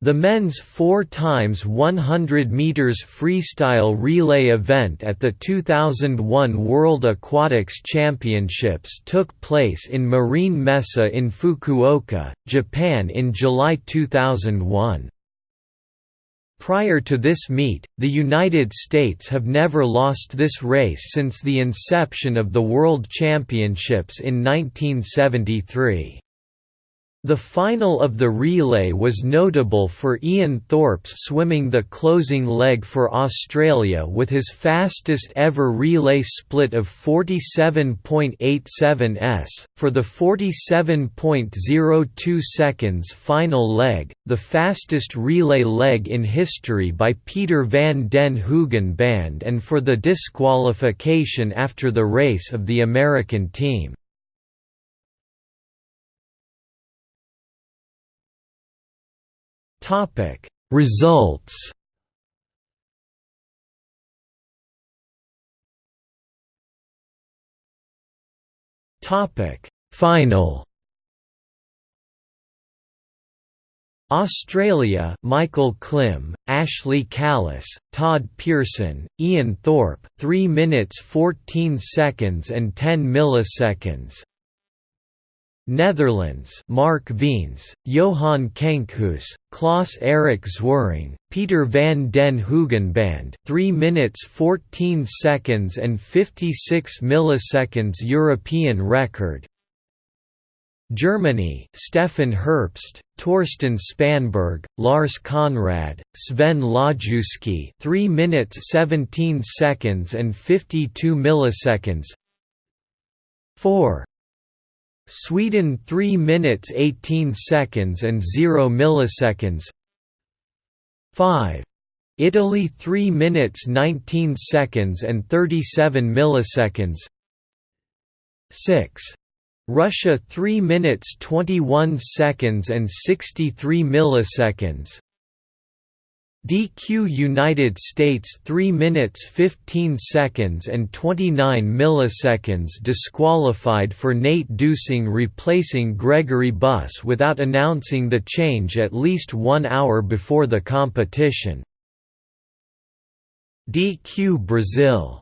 The men's 4 times 100 meters freestyle relay event at the 2001 World Aquatics Championships took place in Marine Messe in Fukuoka, Japan in July 2001. Prior to this meet, the United States have never lost this race since the inception of the World Championships in 1973. The final of the relay was notable for Ian Thorpe's swimming the closing leg for Australia with his fastest ever relay split of 47.87 s. For the 47.02 seconds final leg, the fastest relay leg in history by Peter van den Hoogenband and for the disqualification after the race of the American team. Topic. Results. Topic. Final. Australia Michael Klim, Ashley Callus, Todd Pearson, Ian Thorpe 3 minutes 14 seconds and 10 milliseconds Netherlands Mark Veens, Johan Kenkhuis, Klaas Erik Zwering, Peter van den Hoogenband 3 minutes 14 seconds and 56 milliseconds European record. Germany Stefan Herbst, Torsten Spanneberg, Lars Conrad, Sven Laszewski 3 minutes 17 seconds and 52 milliseconds. 4 Sweden 3 minutes 18 seconds and 0 milliseconds 5. Italy 3 minutes 19 seconds and 37 milliseconds 6. Russia 3 minutes 21 seconds and 63 milliseconds DQ United States 3 minutes 15 seconds and 29 milliseconds disqualified for Nate Dusing replacing Gregory Buss without announcing the change at least one hour before the competition. DQ Brazil